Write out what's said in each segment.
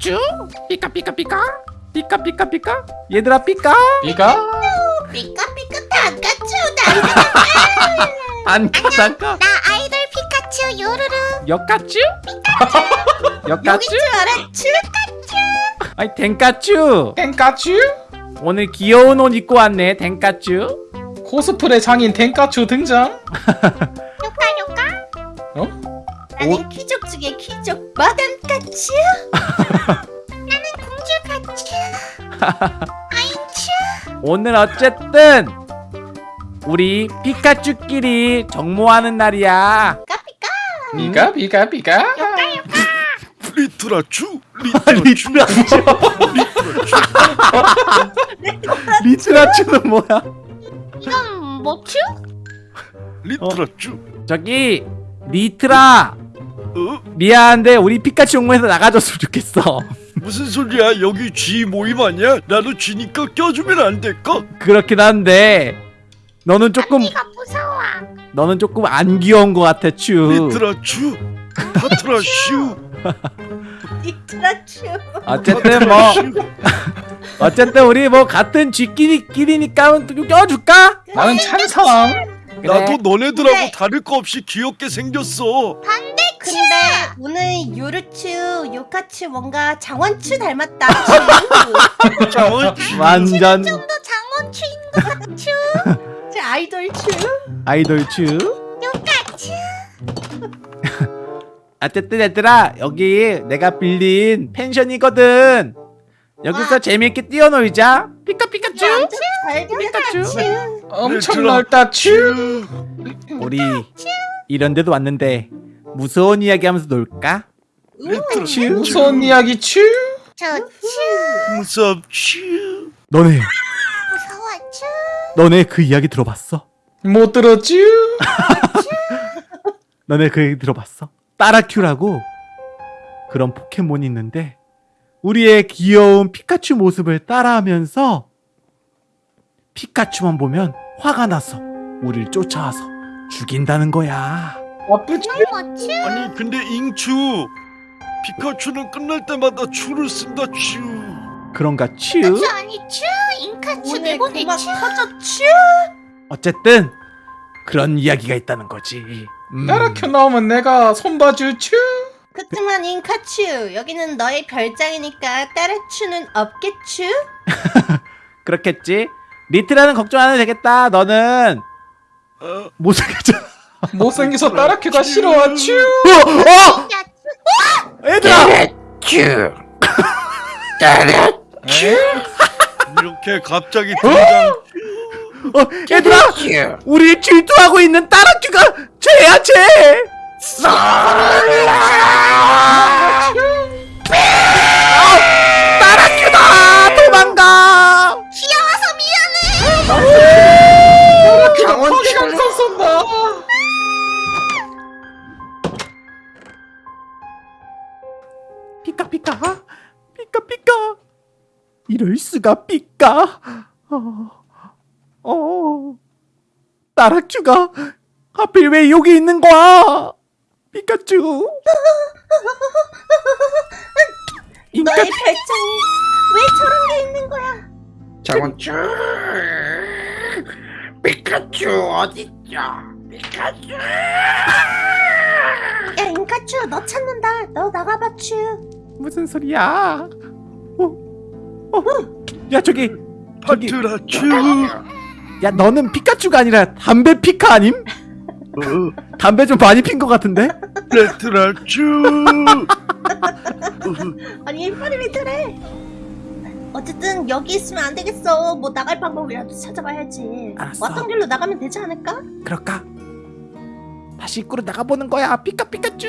피카츄 피카 피카 피카 피카 피카 피카 얘들아 피카 이가 삐까 삐까 다까쭈 나 안가 안 가. 나 아이돌 피카츄 요루루. 역까츄. 여기 역까츄 줄 알았쥬 아니 댕까츄. 땡까츄? 오늘 귀여운 옷 입고 왔네 댕까츄. 코스프레 장인 땡까츄 등장? 나는 귀족 중에 귀족 마담까츄 나는 공주까츄 아이츄 오늘 어쨌든 우리 피카츄끼리 정모하는 날이야. 비가 비가 비가. 리트라츄? 리트라츄. 리트라츄는 뭐야? 이건 뭐츄? 리트라츄. 저기 리트라. 어? 미안한데 우리 피카츄 정모에서 나가줬으면 좋겠어. 무슨 소리야? 여기 쥐 모임 아니야? 나도 쥐니까 껴주면 안 될까? 그렇긴 한데 너는 조금 언니가 무서워. 너는 조금 안 귀여운 것 같아 츄. 리트라 츄? 파트라슈? 리트라츄. 어쨌든 뭐 어쨌든 우리 뭐 같은 쥐끼리끼리니까 좀 껴줄까? 나는 찬성. 나도 너네들하고 네. 다를 거 없이 귀엽게 생겼어. 근데 오늘 요루츄 요카츄 뭔가 장원츄 닮았다. 장원 완전. 좀더 장원츄인 것 같츄 제 아이돌츄 아이돌 츄 요카츄 어쨌든 얘들아 여기 내가 빌린 펜션이거든. 여기서 재밌게 뛰어놀자. 피카피카츄? 완전 피카츄 엄청. 넓다 츄. 우리 이런 데도 왔는데 무서운 이야기 하면서 놀까? 리트라츄. 무서운 이야기 츄? 저츄. 무섭 츄. 너네. 무서워 츄. 너네 그 이야기 들어봤어? 못 들었쥬? 너네 그 얘기 들어봤어? 따라큐라고? 그런 포켓몬이 있는데 우리의 귀여운 피카츄 모습을 따라하면서 피카츄만 보면 화가 나서 우리를 쫓아와서 죽인다는 거야. 뭐츄 아니 근데 잉추 피카츄는 끝날 때마다 추를 쓴다 추 그런가 츄? 츄 아니 츄 잉카츄 내보내 그만 츄 터졌츄 어쨌든 그런 이야기가 있다는 거지. 음. 따라켜 나오면 내가 손봐주 츄 그치만 잉카츄 여기는 너의 별장이니까 따라큐는 없겠츄? 그렇겠지. 리트라는 걱정 안 해도 되겠다. 너는 어, 못생겼잖아. 못생겨서 따라큐가 싫어와 츄 어! 어! 야, 얘들아! 이렇게 갑자기 등장 어, 얘들아! 우리 질투하고 있는 따라큐가 죄야 죄! 이럴 수가 피카 어, 어. 따라큐가 하필 왜 여기 있는 거야? 피카츄 인카 너의 별장에 왜 저런 게 있는 거야? 장원쭈 피카츄 어딨죠? 피카츄 야 잉카츄 너 찾는다. 너 나가봐 츄 무슨 소리야? 어, 어, 야 저기 저기. 파트라츄. 야 너는 피카츄가 아니라 담배 피카 아님? 어, 담배 좀 많이 핀 것 같은데? 레트라츄. 아니 빨리 리트래? 어쨌든 여기 있으면 안 되겠어. 뭐 나갈 방법이라도 찾아봐야지. 알았어. 왔던 길로 나가면 되지 않을까? 그럴까? 다시 입구로 나가보는 거야. 피카 피카츄.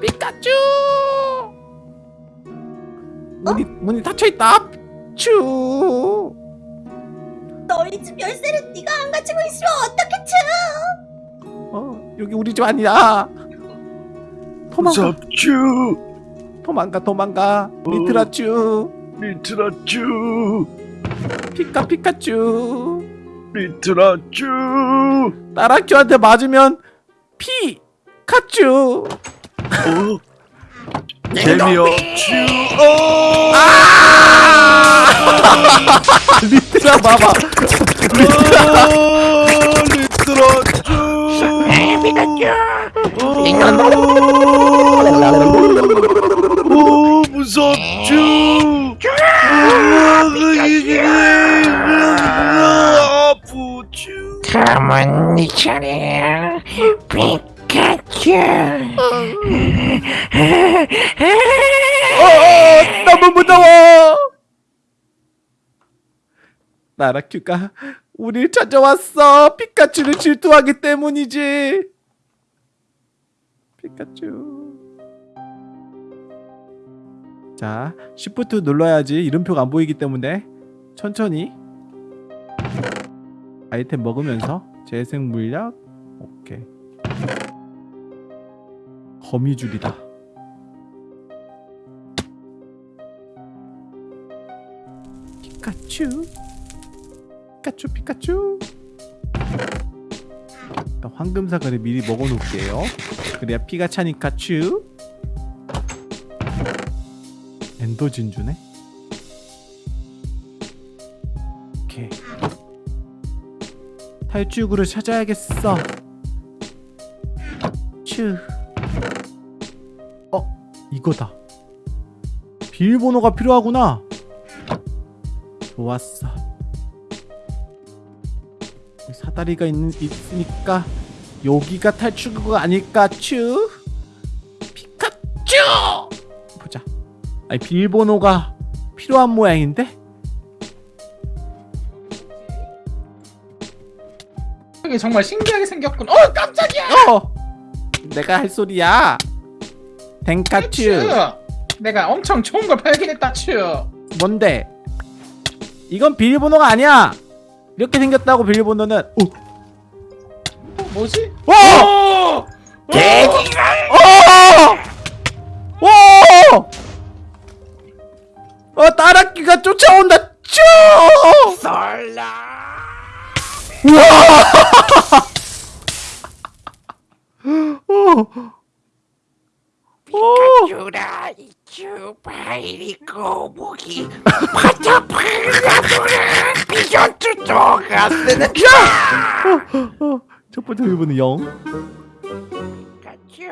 피카츄 문이 문이 닫혀 있다. 츄. 너희 집 열쇠를 네가 안 가지고 있으면 어떻게 츄? 어, 여기 우리 집 아니야 도망가. 무섭츄. 도망가 도망가. 리트라츄. 리트라츄. 피카 피카츄. 리트라츄. 따라큐한테 맞으면 피 카츄. 어? 재미없쥬 어 리트라 봐봐. 어, 리트라 쭈오 무섭쥬 아프쥬 네 차례야 피카츄 어, 너무 무서워. 나라큐가 우릴 찾아왔어. 피카츄를 질투하기 때문이지. 피카츄. 자 시프트 눌러야지. 이름표가 안 보이기 때문에 천천히. 아이템 먹으면서 재생 물약. 오케이 거미줄이다. 피카츄. 피카츄 피카츄. 황금 사과를 미리 먹어 놓을게요. 그래야 피가 차니까 츄. 엔더 진주네? 탈출구를 찾아야겠어. 츄. 어? 이거다. 비밀번호가 필요하구나. 좋았어. 사다리가 있는, 있으니까 여기가 탈출구가 아닐까 츄? 피카츄! 보자. 아니 비밀번호가 필요한 모양인데? 이게 정말 신기하게 생겼군 어 깜짝이야! 어! 내가 할 소리야 댕카츄 츄 내가 엄청 좋은 걸 발견했다 츄 뭔데 이건 비밀번호가 아니야 이렇게 생겼다고 비밀번호는 오 어, 뭐지? 오! 어! 돼지가 오! 오! 어, 따라끼가 쫓아온다. 쭈! 썰라 오! 오! 이쭈 바이리 꼬부기 파타파라도라 비전투 도가 쓰는 어, 첫 번째 비밀번호 0. 피카츄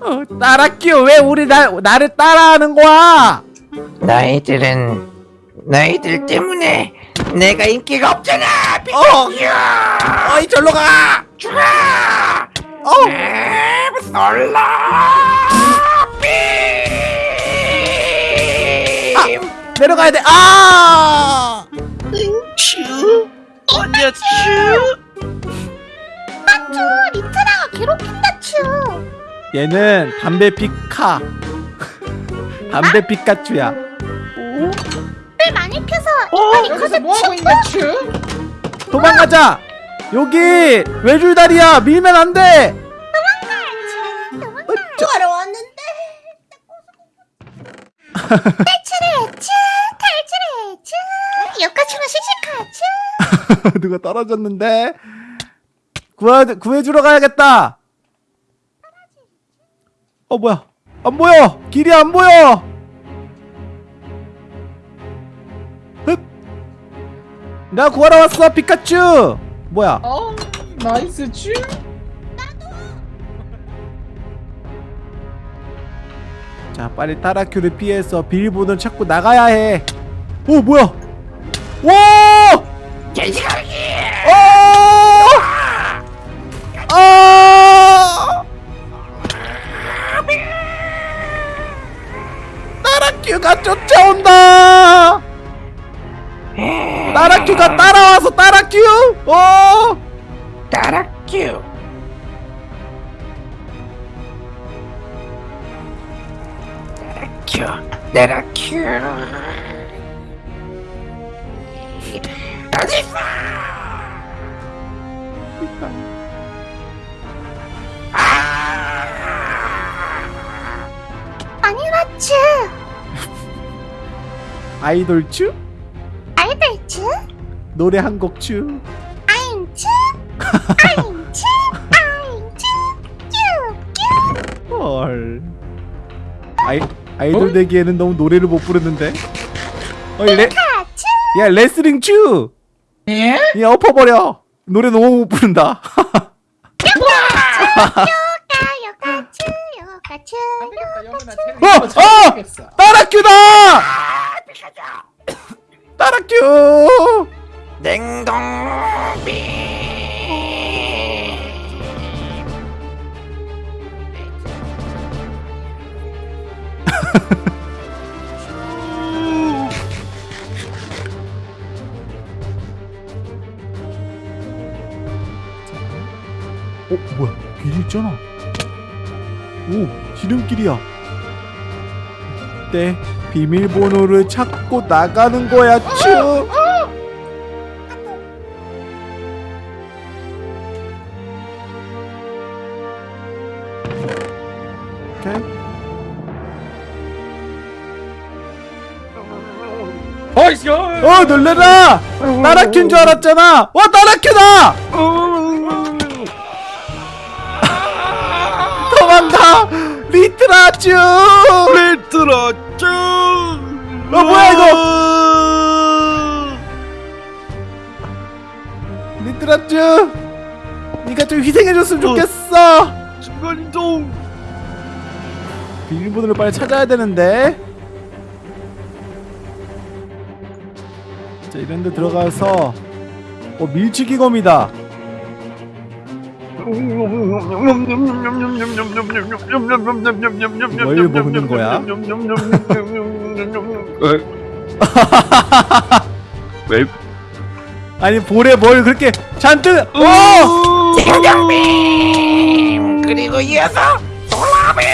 어, 따라끼 왜 우리 나, 나를 따라하는 거야? 너희들은 너희들 때문에 내가 인기가 없잖아 어! 피카츄 어이, 절로 가! 죽어 어! 에, 썰라 내려가야 돼. 아! 츄 언니야 츄쭈 리트라가 괴롭힌다 쭈 얘는 담배 피카. 담배 피카츄야. 오? 를 많이 펴서 어? 이빨이 여기서 커서 뭐하고 츄? 도망가자. 여기 외줄다리야. 밀면 안 돼. 구하러 왔는데 탈출해 쭈 탈출해 쭈 여기까지는 씩씩하 쭈 누가 떨어졌는데 구해 구해주러 가야겠다. 어 뭐야? 안 보여. 길이 안 보여. 흡. 나 구하러 왔어 피카츄. 뭐야? 어 nice 츄 자 빨리 타라큐를 피해서 비밀번호를 찾고 나가야 해. 오 뭐야? 와! 돼지가기 어! 아! 따라큐가 쫓아온다! 따라큐가 따라와서 따라큐! 어! 따라큐 큐 따라큐 어딨어 아니라 쭈 아이돌추? 아이들 쭈 노래 한곡 추? 아임 쭈 아임 쭈 아임 쭈 쭈쭈 헐. 아이, 아이돌 어? 되기에는 너무 노래를 못 부르는데 어이 레... 야 레슬링 츄! 예? 야 엎어버려 노래 너무 못 부른다 어! 어! 따라큐다! 따라큐! 냉동 어 뭐야? 길이 있잖아. 오 지름길이야. 이때 비밀번호를 찾고 나가는 거야 츄 오케이 어이씨 어 놀래라. 따라큐인 줄 알았잖아. 와 따라큐다. 도망가. 리트라 츄 레트라 쭉. 어, 뭐야, 이거? 리트라 츄 니가 좀 희생해줬으면 좋겠어. 순간 이동. 비밀번호를 빨리 찾아야 되는데 이런 데 들어가서 어 밀치기검이다 뭘 먹는 거야? 왜? 아니 볼에 뭘 그렇게 잔뜩 어! 냉동비 그리고 이어서 솔라비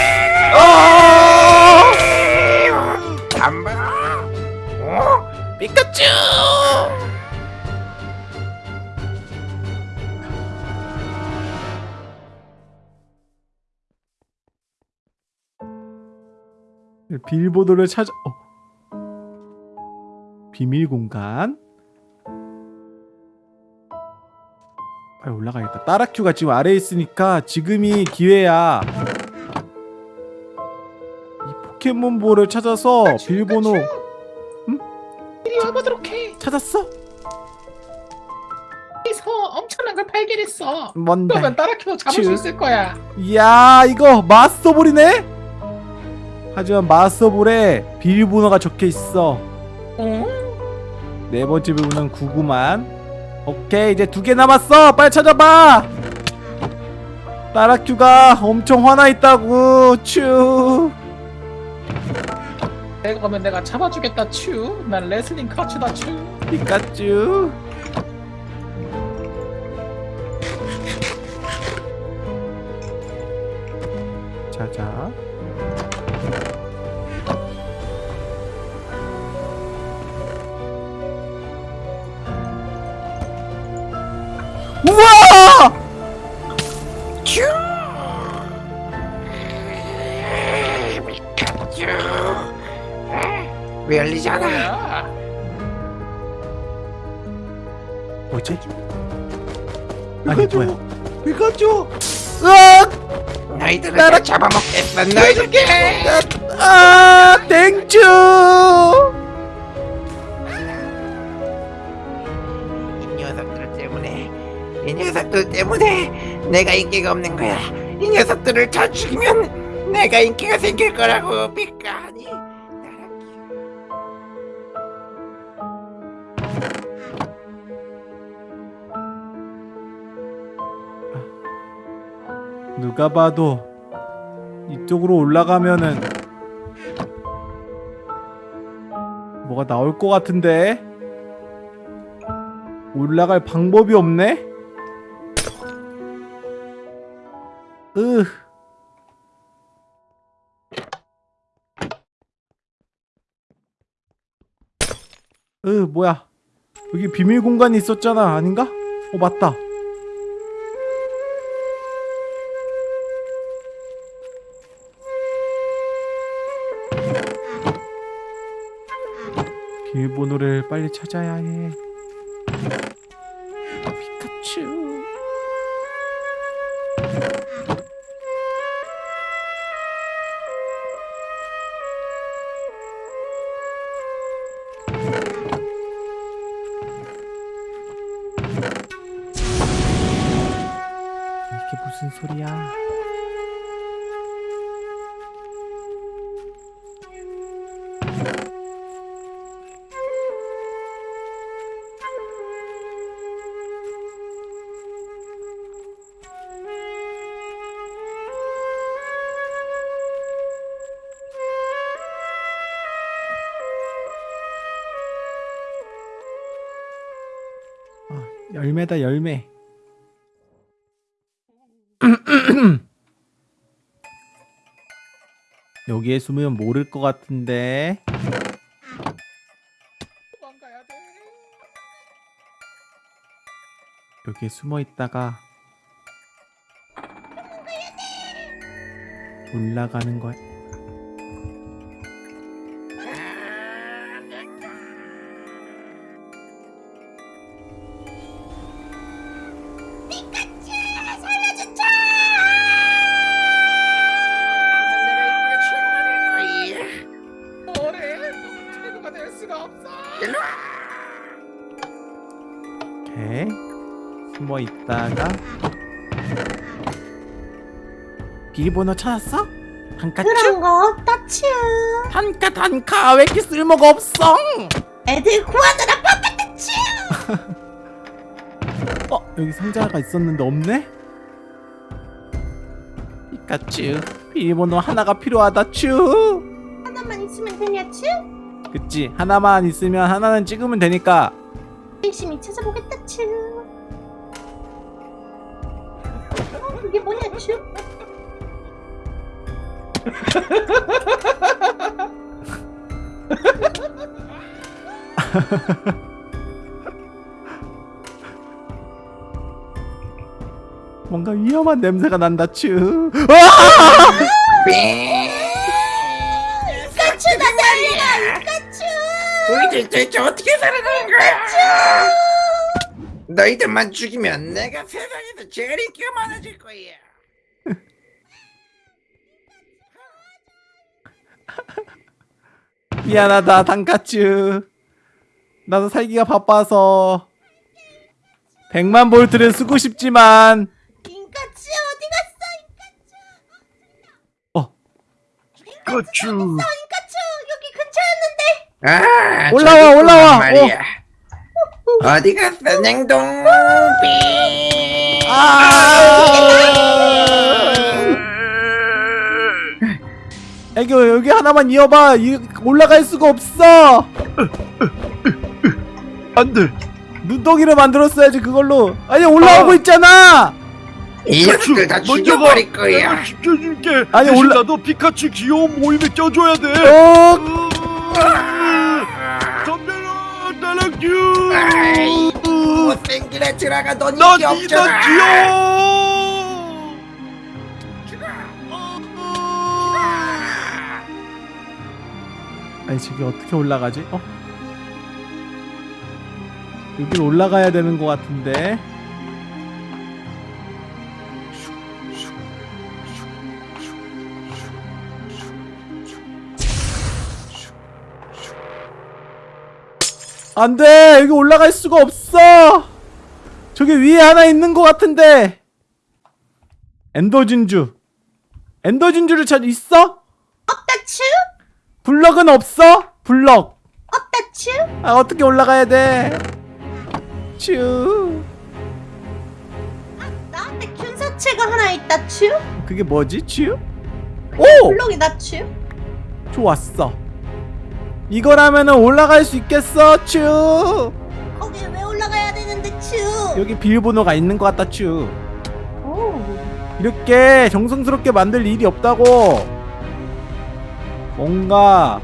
어! 한번 어? 피카츄 비밀번호를 찾아 어. 비밀 공간 빨리 올라가야겠다 따라큐가 지금 아래에 있으니까 지금이 기회야 이 포켓몬볼을 찾아서 비밀번호 이리 와보도록 해 찾았어? 여기서 엄청난 걸 발견했어 뭔데? 그러면 따라키도 잡을 수 츄. 있을 거야 이야 이거 마스터볼이네? 하지만 마스터볼에 비밀번호가 적혀있어. 어? 네 번째 비밀번호는 99만. 오케이 이제 두 개 남았어. 빨리 찾아봐. 따라큐가 엄청 화나있다고. 츄. 내가 가면 내가 잡아주겠다. 츄난 레슬링 카츄다. 츄. 피카츄. 자자 우와! 왜 열리잖아 야 뭐지? 아니 뭐야? 피카츄! 으악! 너희들을 다 잡아먹겠어 너희들께. 아, 땡큐! 이 녀석들 때문에 이 녀석들 때문에 내가 인기가 없는 거야. 이 녀석들을 다 죽이면 내가 인기가 생길 거라고 삐까니 누가 봐도 이쪽으로 올라가면은 뭐가 나올 것 같은데 올라갈 방법이 없네? 으 으, 뭐야 여기 비밀 공간이 있었잖아 아닌가? 어 맞다 비밀번호를 빨리 찾아야 해. 열매다 열매. 여기에 숨으면 모를 것 같은데. 여기에 숨어 있다가 올라가는 거야. 이렇게 숨어 있다가 비밀번호 찾았어? 단가 그런 츄? 거 없다 츄 단가 단가 왜 이렇게 쓸모가 없어? 애들 구하느라 바빴다 츄 어 여기 상자가 있었는데 없네? 피카츄 비밀번호 하나가 필요하다 츄 하나만 있으면 되냐 츄 그치 하나만 있으면 하나는 찍으면 되니까 열심히 찾아보겠다 츄 어, 그게 뭐냐 츄 뭔가 위험한 냄새가 난다 츄 우리들 대체 어떻게 살아가는 거야? 너희들만 죽이면 내가 세상에서 제일 인기가 많아질 거야. 미안하다 단카츄. 나도 살기가 바빠서 100만 볼트를 쓰고 싶지만. 인까츄 어디 갔어 어. 인까츄 여기 근처였는데 아, 올라와, 올라와. 말이야. 어디 갔어, 냉동비? 아! 애교 여기 하나만 이어봐 이, 올라갈 수가 없어 안돼 눈덩이를 만들었어야지 그걸로 아니 올라오고 어. 있잖아 이 녀석들 다 죽여버릴 거야. 내가 지켜줄게 아니, 올라- 나도 피카츄 귀여운 모임에 껴줘야 돼어 아이, 못생긴 애들아가 넌나 인기 니가 없잖아. 귀여워 아니 저기 어떻게 올라가지? 어? 여기 올라가야 되는 것 같은데 안돼 여기 올라갈 수가 없어 저기 위에 하나 있는 것 같은데 엔더 진주 엔더 진주를 찾 있어? 없다 츄 블럭은 없어? 블럭 없다 츄 아 어떻게 올라가야 돼? 츄 나한테 균사체가 하나 있다 츄 그게 뭐지? 츄? 오! 블록이다 츄 좋았어 이거라면은 올라갈 수 있겠어? 츄! 거기 왜 올라가야 되는데 츄? 여기 비밀번호가 있는 것 같다 츄. 오. 이렇게 정성스럽게 만들 일이 없다고. 뭔가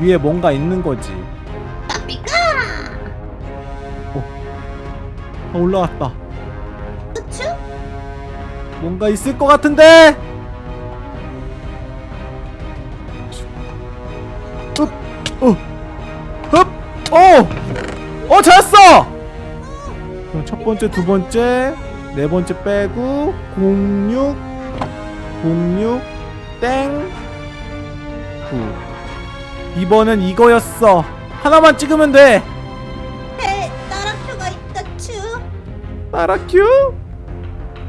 위에 뭔가 있는 거지. 까비까 아, 올라왔다. 츄? 뭔가 있을 것 같은데 번째, 두 번째, 네 번째 빼고 06, 06, 땡, 9. 이번은 이거였어. 하나만 찍으면 돼. 에 나라표가 있다 츄 따라큐.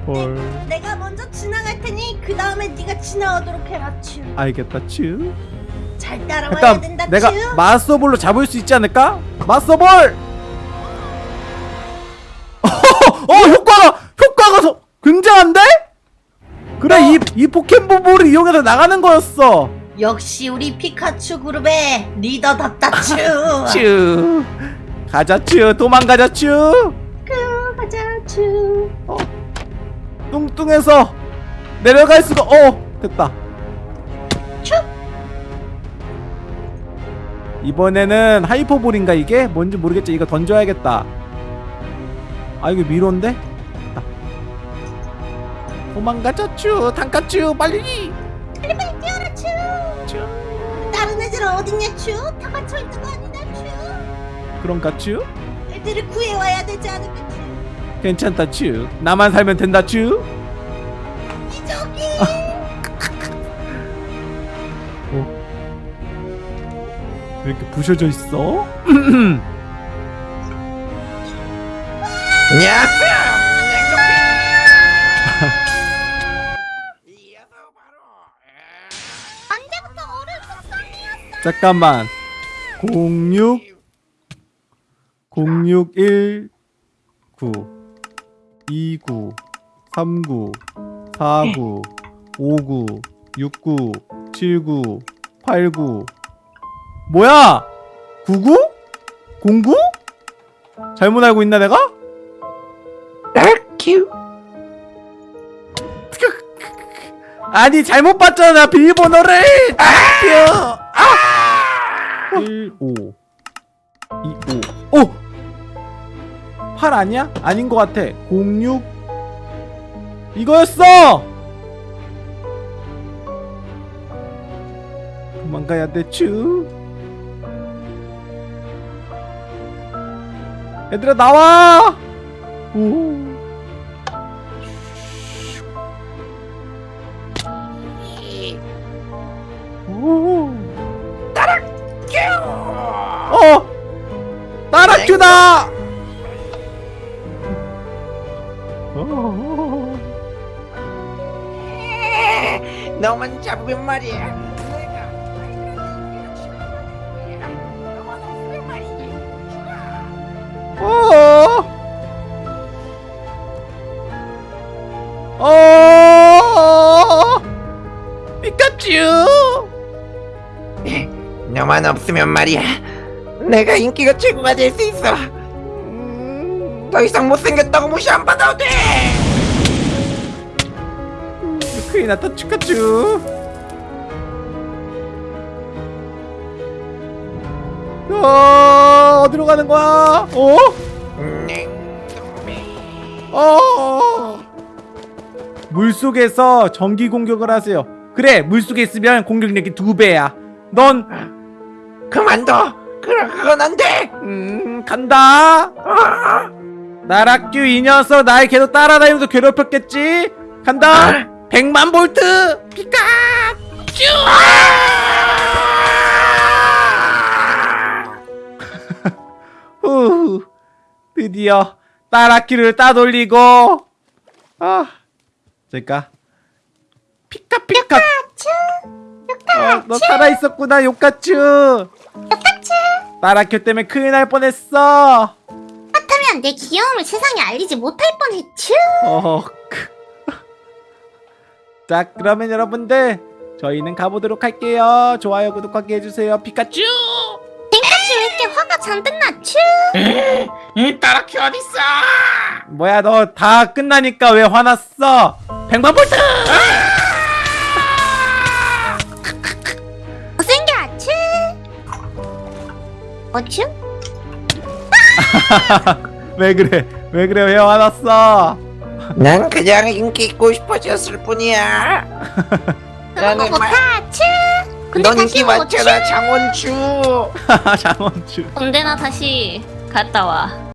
헐 내가 먼저 지나갈 테니 그 다음에 네가 지나오도록 해라 츄. 알겠다 츄잘 따라와야 된다 내가 츄. 마스터볼로 잡을 수 있지 않을까? 마스터볼! 어 효과가 효과가 더 굉장한데? 그래 이, 이 포켓몬볼을 이용해서 나가는 거였어. 역시 우리 피카츄 그룹의 리더답다 츄. 츄. 가자 츄. 도망가자 츄. 그, 가자 츄. 뚱뚱해서 내려갈 수가 어 됐다. 슉! 이번에는 하이퍼볼인가 이게? 뭔지 모르겠지. 이거 던져야겠다 아 이거 미로인데 됐다. 도망가자 츄 단가츄 빨리 빨리 빨리 뛰어라 츄. 츄 다른 애들은 어딨냐 츄? 다 갇혀 있는 거 아니냐 츄? 그런가 츄 애들을 구해와야 되지 않을까 츄? 괜찮다 츄 나만 살면 된다 츄 이적이. 왜 이렇게 부셔져 있어? 안녕하세요? 잠깐만 06 0619 29 39 49 59 69 79 89 뭐야 99? 09? 잘못 알고 있나 내가? 큐 아니 잘못 봤잖아 비밀번호를 아! 아! 1 5 2 5 오! 8 아니야? 아닌 것 같아 06 이거였어! 도망가야 돼 츄. 얘들아 나와! 오. 오. 어. 너만 잡으면 말이야 내가 너만 없으면 말이지 어. 어. 피카츄! 너만 없으면 말이야 내가 인기가 최고가 될 수 있어 더 이상 못생겼다고 무시 안 받아도 돼 큰일 났다 피카츄 어 어디로 가는 거야? 어? 냉동비 어. 물속에서 전기 공격을 하세요. 그래, 물속에 있으면 공격력이 두 배야. 넌, 그만둬 그건 안돼 음, 간다. 나락규 이 녀석 날 계속 따라다니면서 괴롭혔겠지? 간다. 100만 볼트! 피카! 후, 드디어 따라키를 따돌리고 아 잠깐 피카 피카 어, 너 살아있었구나 요카츄 따라큐 때문에 큰일 날 뻔했어. 그렇다면 내 귀여움을 세상에 알리지 못할 뻔했쥬. 어, 크. 자 그러면 여러분들 저희는 가보도록 할게요. 좋아요 구독하기 해주세요. 피카츄! 땡까지 왜 이렇게 화가 잔뜩 났쥬? 이 따라키 어딨어? 뭐야 너 다 끝나니까 왜 화났어? 100만 볼트 어쭈? 왜 그래 왜 그래 왜 화났어 난 그냥 인기 있고 싶어졌을 뿐이야 그런 거 나는 말- 못하쥬? 근데 넌 인기? 많잖아 장원주 장원주 언제나 다시 갔다 와.